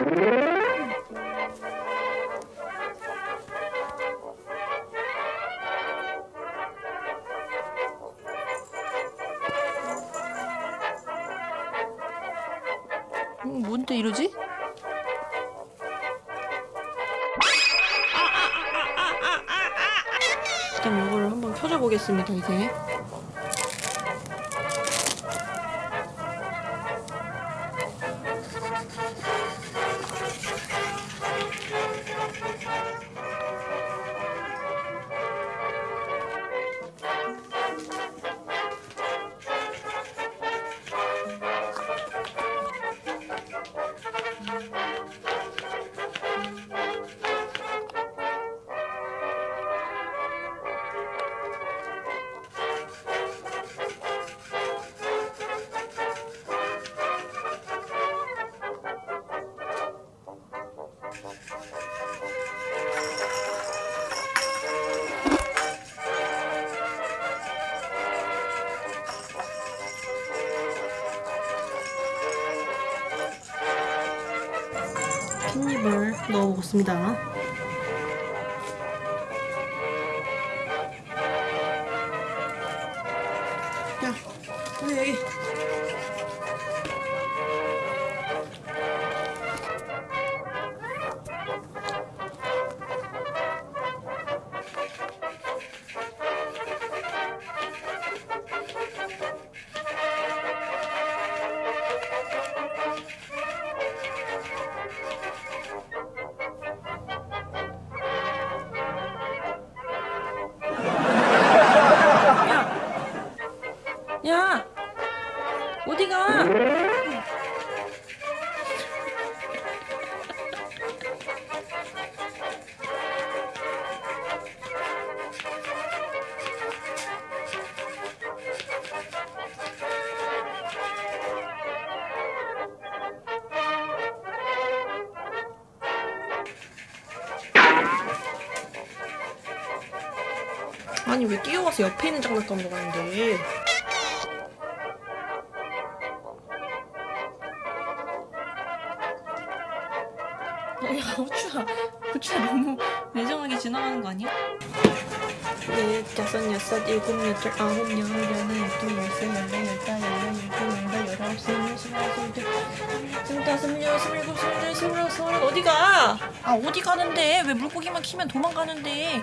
음, 뭔데 이러지? 일단 이거를 한번 켜줘 보겠습니다 이제 깻잎을 넣어보겠습니다. 야 여기 여기 어디가? 아니 왜 뛰어와서 옆에 있는 장난감으로 가는데 야 후추야 후추야 너무 매정하게 지나가는 거 아니야? 넷, 다섯, 여섯, 일곱, 여덟, 아홉, 열, 열하나, 열둘, 열세, 열네, 열다, 열여, 열둘, 열다, 열아홉, 스물, 스물하나, 스물둘, 스물다섯, 스물여섯, 스물일곱, 스물여덟, 스물아홉, 스물아홉 어디 가? 아 어디 가는데? 왜 물고기만 키면 도망가는데?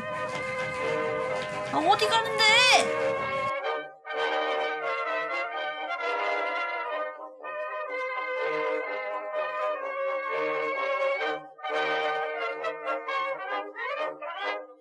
아 어디 가는데?